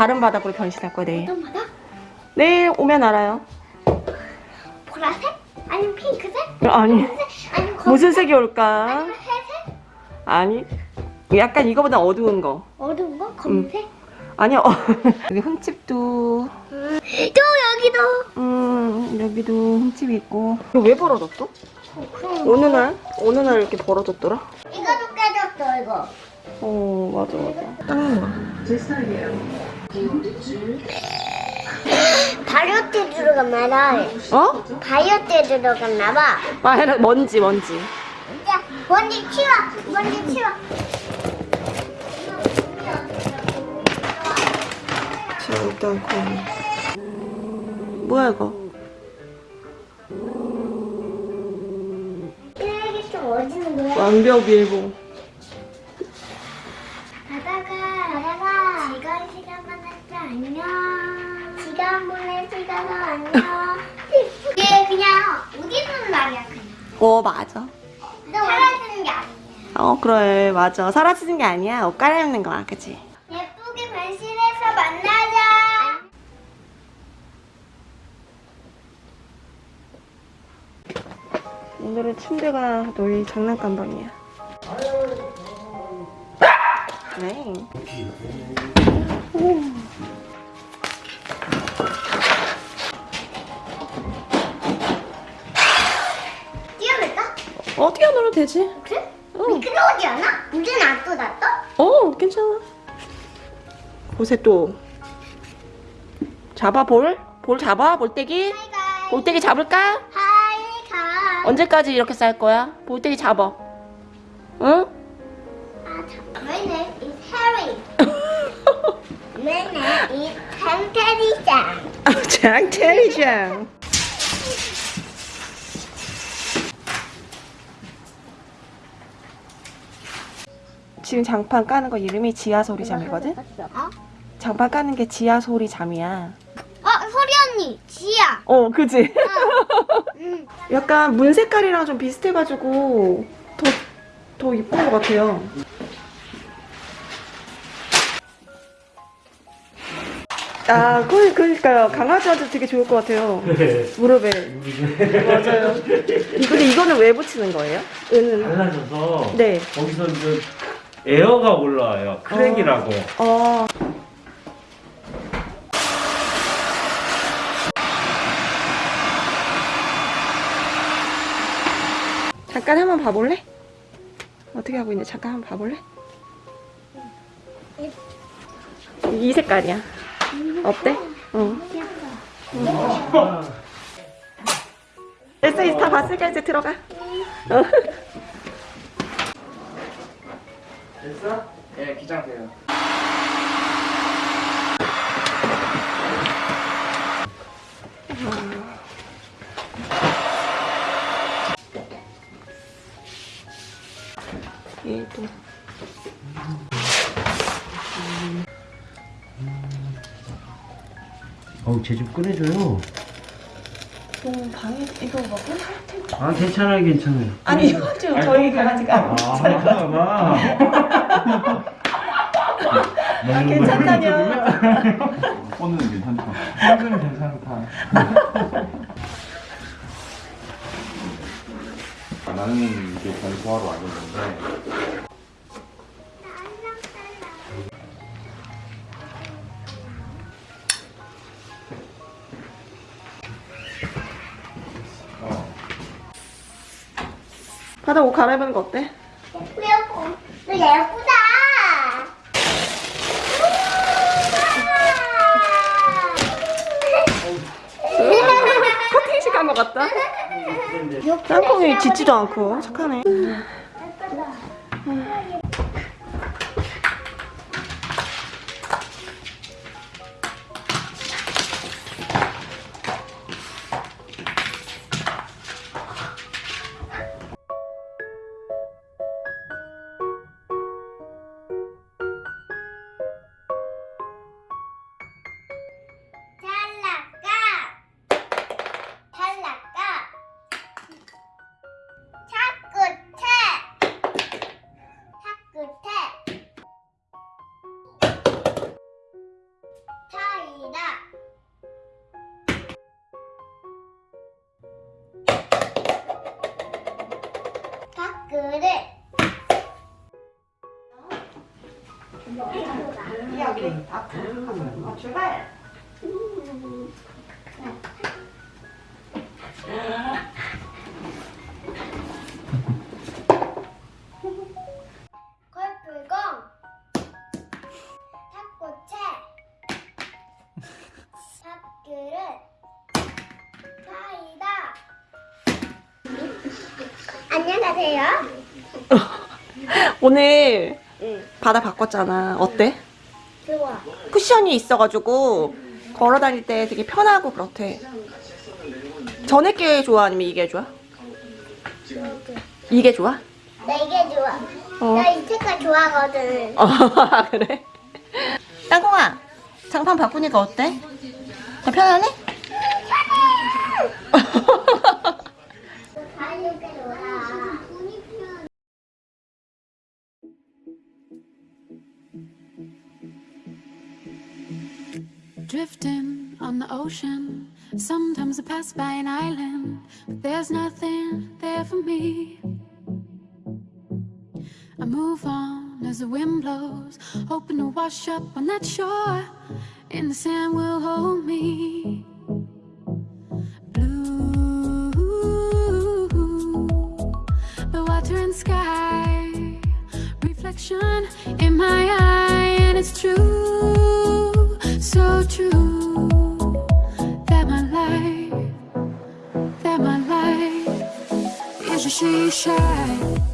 다른 바닥으로 변신할 거야 내일. 어떤 바다? 내일 오면 알아요. 보라색? 아니면 핑크색? 아니 흰색? 아니면 검 무슨 색이 올까? 아니면 회색? 아니 약간 이거보다 어두운 거. 어두운 거? 검색? 아니요. 여기 흠집도 또 여기도 음 여기도 흠집이 있고. 이거 왜 벌어졌어? 어, 어느 날 어느 날 이렇게 벌어졌더라? 이거도 깨졌어 이거 어 맞아 맞아. 딱 제 스타일이에요. 바이오테 들어갔나 봐 어? 바이오테 들어갔나 봐 아 해라 먼지 먼지. 이제 먼지 치워 먼지 치워 지워도 않고. 뭐야 이거? 완벽 밀보. 안녕 시간 보낼 시간은 안녕 이게 그냥 어디 있는 말이야 그냥 어 맞아. 사라지는 게 아니야 어 그래 맞아. 사라지는 게 아니야. 옷 갈아입는 거야, 그치? 예쁘게 변신해서 만나자 오늘은 침대가 너희 장난감 방이야. 네. 오. 어볼까? 어 뛰어놀아도 되지? 그래? 어. 미끄러우지 않아? 물은 안 쏟았어? 어 괜찮아. 곳에 또 잡아 볼? 볼 잡아? 볼때기? 볼때기 잡을까? 하이가이 언제까지 이렇게 쌀 거야? 볼때기 잡아. 응? 아, 참. My name is Harry My name is 템테리짱 장태리장. 지금 장판 까는 거 이름이 지하소리 잠이거든? 어? 장판 까는 게 지하소리 잠이야. 어, 소리 언니, 지야. 어, 그지? 응. 약간 문 색깔이랑 좀 비슷해가지고 더, 더 이쁜 것 같아요. 아, 그, 그러니까요. 강아지한테 되게 좋을 것 같아요. 무릎에. 맞아요. 이- 근데 이거는 왜 붙이는 거예요? 은은. 달라져서 네. 거기서 이제 에어가 올라와요. crack이라고. 어. 잠깐 한번 봐볼래? 어떻게 하고 있는지 잠깐 한번 봐볼래? 이 색깔이야. 어때? 어. 됐어, 이제 다 봤으니까 이제 들어가. 어. 됐어? 예, 기장돼요. 얘도. 어우, 제좀 꺼내줘요. 너 방에 이거 먹을 할 텐데. 아, 괜찮아요, 괜찮아요. 아니 이거 좀 저희 강아지가 아, 봐. 아, 괜찮다뇨. 오늘은 괜찮다. 오늘은 괜찮다. 나는 이제 변소하러 왔는데 바다 옷 갈아입는 거 어때? 예쁘고. 너 예쁘다. 커팅 시간 것 같다. 땅콩이 짖지도 않고 착하네. 그릇. 여기 앞으로 출발. 안녕하세요. 오늘 바다 바꿨잖아. 어때? 좋아. 쿠션이 있어가지고 걸어 다닐 때 되게 편하고 그렇대. 전에 게 좋아 아니면 이게 좋아? 이게 좋아? 나 이게 좋아. 어. 나이 색깔 좋아하거든. 어 그래? 땅콩아 장판 바꾸니까 어때? 더 편하네? Drifting on the ocean. Sometimes I pass by an island, but there's nothing there for me. I move on as the wind blows, hoping to wash up on that shore, and the sand will hold me. Blue, the water and sky, reflection in my eye, and it's true, so true that my life, that my life is a seashine.